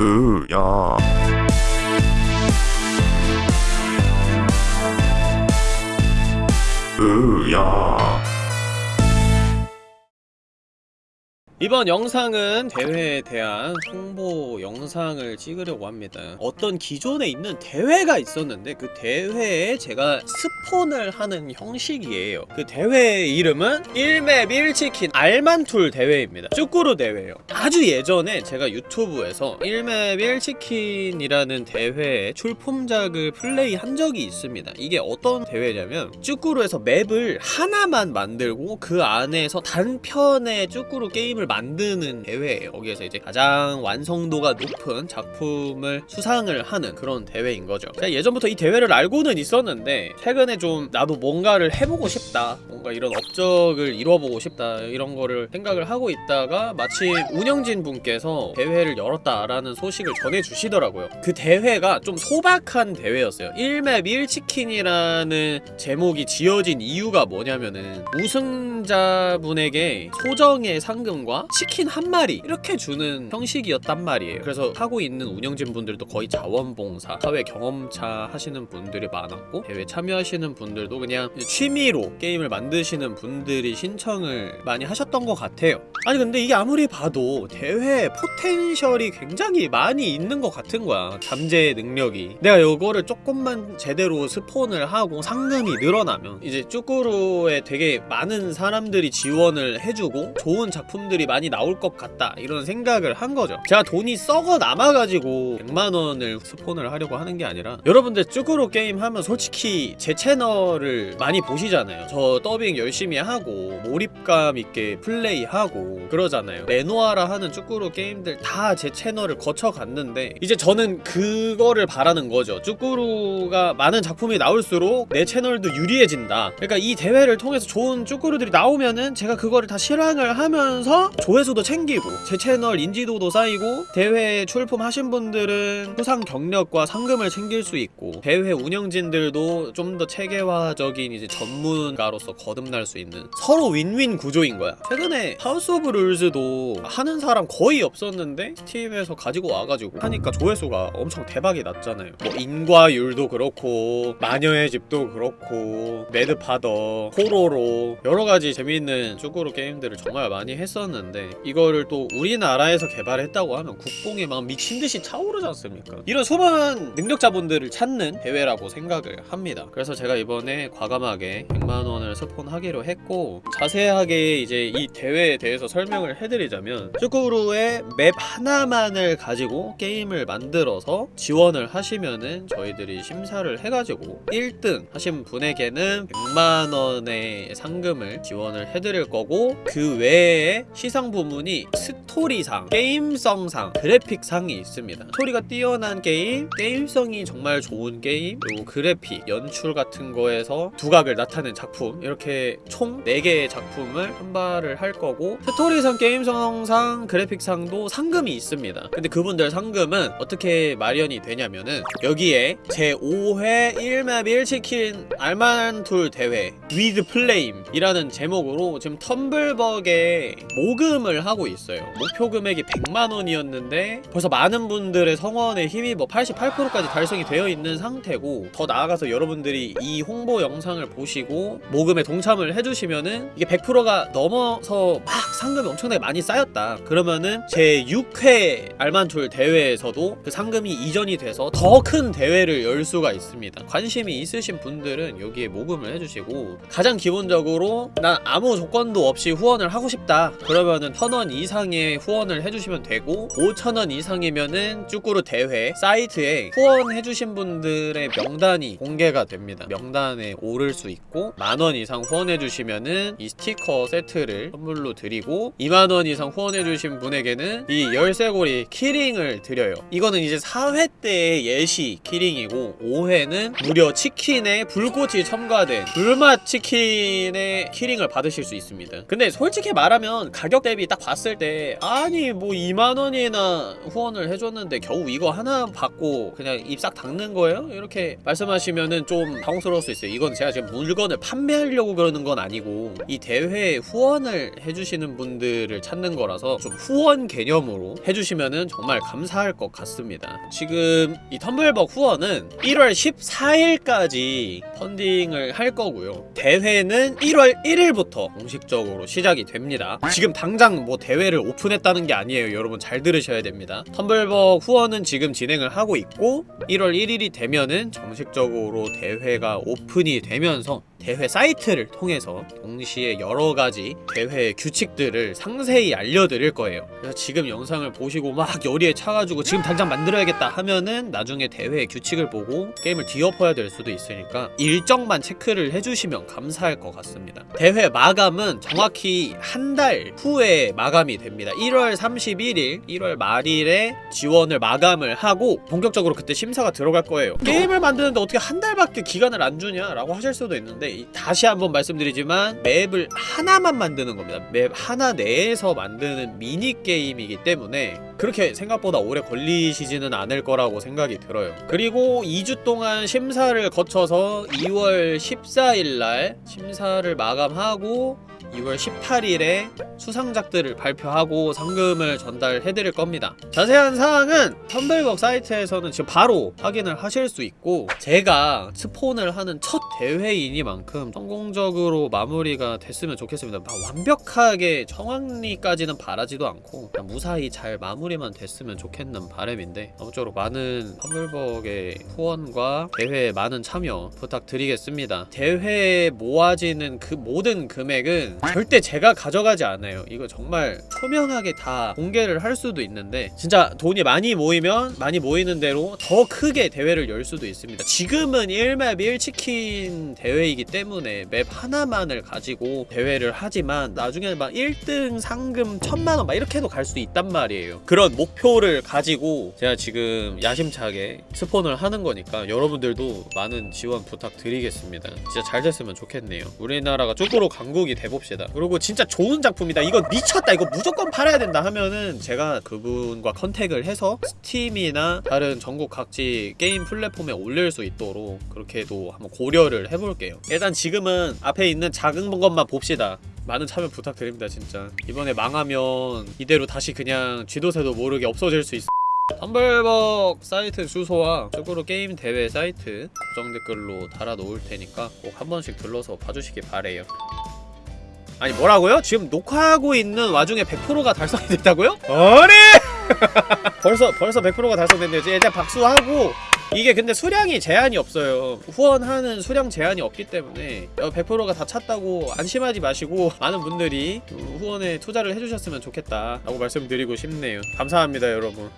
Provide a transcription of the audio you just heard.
으야. 으야 이번 영상은 대회에 대한 홍보 영상을 찍으려고 합니다. 어떤 기존에 있는 대회가 있었는데 그 대회에 제가 스폰을 하는 형식이에요. 그 대회의 이름은 1맵 1치킨 알만툴 대회입니다. 쭈꾸루 대회예요. 아주 예전에 제가 유튜브에서 1맵 1치킨이라는 대회의 출품작을 플레이한 적이 있습니다. 이게 어떤 대회냐면 쭈꾸루에서 맵을 하나만 만들고 그 안에서 단편의 쭈꾸루 게임을 만드는 대회예요. 거기에서 이제 가장 완성도가 높은 작품을 수상을 하는 그런 대회인 거죠. 제가 예전부터 이 대회를 알고는 있었는데 최근에 좀 나도 뭔가를 해보고 싶다 뭔가 이런 업적을 이뤄보고 싶다 이런 거를 생각을 하고 있다가 마침 운영진 분께서 대회를 열었다라는 소식을 전해주시더라고요. 그 대회가 좀 소박한 대회였어요. 1맵 1치킨이라는 제목이 지어진 이유가 뭐냐면은 우승자분에게 소정의 상금과 치킨 한 마리. 이렇게 주는 형식이었단 말이에요. 그래서 하고 있는 운영진 분들도 거의 자원봉사. 사회 경험차 하시는 분들이 많았고 대회 참여하시는 분들도 그냥 취미로 게임을 만드시는 분들이 신청을 많이 하셨던 것 같아요 아니 근데 이게 아무리 봐도 대회 potential이 굉장히 많이 있는 것 같은 거야 잠재 능력이. 내가 이거를 조금만 제대로 스폰을 하고 상금이 늘어나면 이제 쭈꾸루에 되게 많은 사람들이 지원을 해주고 좋은 작품들이 많이 나올 것 같다 이런 생각을 한 거죠. 제가 돈이 썩어 남아가지고 100만원을 스폰을 하려고 하는 게 아니라 여러분들 쭈꾸루 게임 하면 솔직히 제 채널을 많이 보시잖아요. 저 더빙 열심히 하고 몰입감 있게 플레이하고 그러잖아요. 내노라 하는 쭈꾸루 게임들 다 제 채널을 거쳐갔는데 이제 저는 그거를 바라는 거죠. 쭈꾸루가 많은 작품이 나올수록 내 채널도 유리해진다. 그러니까 이 대회를 통해서 좋은 쭈꾸루들이 나오면은 제가 그거를 다 실행을 하면서 조회수도 챙기고 제 채널 인지도도 쌓이고 대회 출품하신 분들은 수상 경력과 상금을 챙길 수 있고 대회 운영진들도 좀 더 체계화적인 이제 전문가로서 거듭날 수 있는 서로 윈윈 구조인 거야. 최근에 House of Rules도 하는 사람 거의 없었는데 스팀에서 가지고 와가지고 하니까 조회수가 엄청 대박이 났잖아요. 뭐 인과율도 그렇고 마녀의 집도 그렇고 Mad Father 호로로 여러가지 재미있는 쭈꾸루 게임들을 정말 많이 했었는데 이거를 또 우리나라에서 개발했다고 하면 국뽕이 막 미친듯이 차오르지 않습니까? 이런 수많은 능력자분들을 찾는 대회라고 생각을 합니다. 그래서 제가 이번에 과감하게 100만원을 스폰하기로 했고 자세하게 이제 이 대회에 대해서 설명을 해드리자면 쭈꾸루의 맵 하나만을 가지고 게임을 만들어서 지원을 하시면은 저희들이 심사를 해가지고 1등 하신 분에게는 100만원의 상금을 지원을 해드릴 거고 그 외에 시상 부문이 스토리상, 게임성상, 그래픽상이 있습니다. 스토리가 뛰어난 게임, 게임성이 정말 좋은 게임 그리고 그래픽, 연출 같은 거에서 두각을 나타낸 작품 이렇게 총 4개의 작품을 선발을 할 거고 스토리상, 게임성상, 그래픽상도 상금이 있습니다. 근데 그분들 상금은 어떻게 마련이 되냐면은 여기에 제5회 1맵 1치킨 알만툴 대회 with 플레임 이라는 제목으로 지금 텀블벅에 모금을 하고 있어요. 목표 금액이 100만원이었는데 벌써 많은 분들의 성원에 힘입어 88%까지 달성이 되어 있는 상태고 더 나아가서 여러분들이 이 홍보 영상을 보시고 모금에 동참을 해주시면은 이게 100%가 넘어서 막 상금이 엄청나게 많이 쌓였다. 그러면은 제 6회 알만툴 대회에서도 그 상금이 이전이 돼서 더 큰 대회를 열 수가 있습니다. 관심이 있으신 분들은 여기에 모금을 해주시고 가장 기본적으로 난 아무 조건도 없이 후원을 하고 싶다. 그러면은 1000원 이상의 후원을 해주시면 되고 5000원 이상이면은 쯔꾸르 대회 사이트에 후원해주신 분들의 명단이 공개가 됩니다. 명단에 오를 수 있고 만원 이상 후원해주시면은 이 스티커 세트를 선물로 드리고 2만원 이상 후원해주신 분에게는 이 열쇠고리 키링을 드려요. 이거는 이제 4회 때의 예시 키링이고 5회는 무려 치킨에 불꽃이 첨가된 불맛 치킨의 키링을 받으실 수 있습니다. 근데 솔직히 말하면 가격 대비 딱 봤을 때 아니 뭐 2만원이나 후원을 해줬는데 겨우 이거 하나 받고 그냥 입 싹 닦는 거예요? 이렇게 말씀하시면은 좀 당황스러울 수 있어요. 이건 제가 지금 물건을 판매하려고 그러는 건 아니고 이 대회에 후원을 해주시는 분 들을 찾는 거라서 좀 후원 개념으로 해주시면은 정말 감사할 것 같습니다. 지금 이 텀블벅 후원은 1월 14일까지 펀딩을 할 거고요. 대회는 1월 1일부터 공식적으로 시작이 됩니다. 지금 당장 뭐 대회를 오픈했다는 게 아니에요. 여러분 잘 들으셔야 됩니다. 텀블벅 후원은 지금 진행을 하고 있고 1월 1일이 되면은 정식적으로 대회가 오픈이 되면서 대회 사이트를 통해서 동시에 여러 가지 대회 규칙들을 상세히 알려드릴 거예요. 그래서 지금 영상을 보시고 막 열의에 차가지고 지금 당장 만들어야겠다 하면은 나중에 대회 규칙을 보고 게임을 뒤엎어야 될 수도 있으니까 일정만 체크를 해주시면 감사할 것 같습니다. 대회 마감은 정확히 한 달 후에 마감이 됩니다. 1월 31일, 1월 말일에 지원을 마감을 하고 본격적으로 그때 심사가 들어갈 거예요. 게임을 만드는데 어떻게 한 달밖에 기간을 안 주냐 라고 하실 수도 있는데 이- 다시 한번 말씀드리지만 맵을 하나만 만드는 겁니다. 맵 하나 내에서 만드는 미니 게임이기 때문에 그렇게 생각보다 오래 걸리시지는 않을 거라고 생각이 들어요. 그리고 2주 동안 심사를 거쳐서 2월 14일 날 심사를 마감하고 2월 18일에 수상작들을 발표하고 상금을 전달해드릴 겁니다. 자세한 사항은 텀블벅 사이트에서는 지금 바로 확인을 하실 수 있고 제가 스폰을 하는 첫 대회이니만큼 성공적으로 마무리가 됐으면 좋겠습니다. 막 완벽하게 청황리까지는 바라지도 않고 무사히 잘 마무리만 됐으면 좋겠는 바람인데 아무쪼록 많은 텀블벅의 후원과 대회에 많은 참여 부탁드리겠습니다. 대회에 모아지는 그 모든 금액은 절대 제가 가져가지 않아요. 이거 정말 초면하게 다 공개를 할 수도 있는데 진짜 돈이 많이 모이면 많이 모이는 대로 더 크게 대회를 열 수도 있습니다. 지금은 1맵 1치킨 대회이기 때문에 맵 하나만을 가지고 대회를 하지만 나중에는 막 1등 상금 천만원 막 이렇게 해도 갈 수 있단 말이에요. 그런 목표를 가지고 제가 지금 야심차게 스폰을 하는 거니까 여러분들도 많은 지원 부탁드리겠습니다. 진짜 잘 됐으면 좋겠네요. 우리나라가 쯔꾸르 강국이 돼봅시다. 그리고 진짜 좋은 작품이다. 이거 미쳤다. 이거 무조건 팔아야 된다 하면은 제가 그분과 contact을 해서 스팀이나 다른 전국 각지 게임 플랫폼에 올릴 수 있도록 그렇게도 한번 고려를 해볼게요. 일단 지금은 앞에 있는 작은 것만 봅시다. 많은 참여 부탁드립니다 진짜 이번에 망하면 이대로 다시 그냥 쥐도새도 모르게 없어질 수 있어 텀블벅 사이트 주소와 쪽으로 게임 대회 사이트 고정 댓글로 달아 놓을 테니까 꼭 한 번씩 들러서 봐주시기 바래요 아니 뭐라고요? 지금 녹화하고 있는 와중에 100%가 달성이 됐다고요? 아니! 벌써 벌써 100%가 달성됐네요 이제 일단 박수하고 이게 근데 수량이 제한이 없어요 후원하는 수량 제한이 없기 때문에 100%가 다 찼다고 안심하지 마시고 많은 분들이 후원에 투자를 해주셨으면 좋겠다 라고 말씀드리고 싶네요 감사합니다 여러분